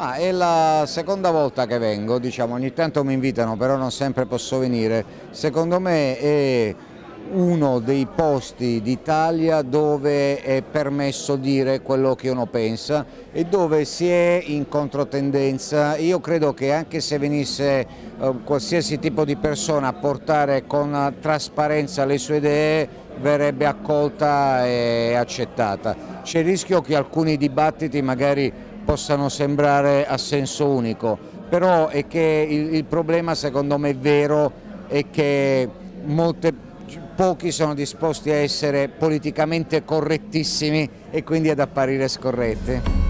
Ma è la seconda volta che vengo, diciamo, ogni tanto mi invitano, però non sempre posso venire. Secondo me è uno dei posti d'Italia dove è permesso dire quello che uno pensa e dove si è in controtendenza. Io credo che anche se venisse eh, qualsiasi tipo di persona a portare con trasparenza le sue idee verrebbe accolta e accettata. C'è il rischio che alcuni dibattiti magari possano sembrare a senso unico, però è che il, il problema secondo me è vero è che molte pochi sono disposti a essere politicamente correttissimi e quindi ad apparire scorretti.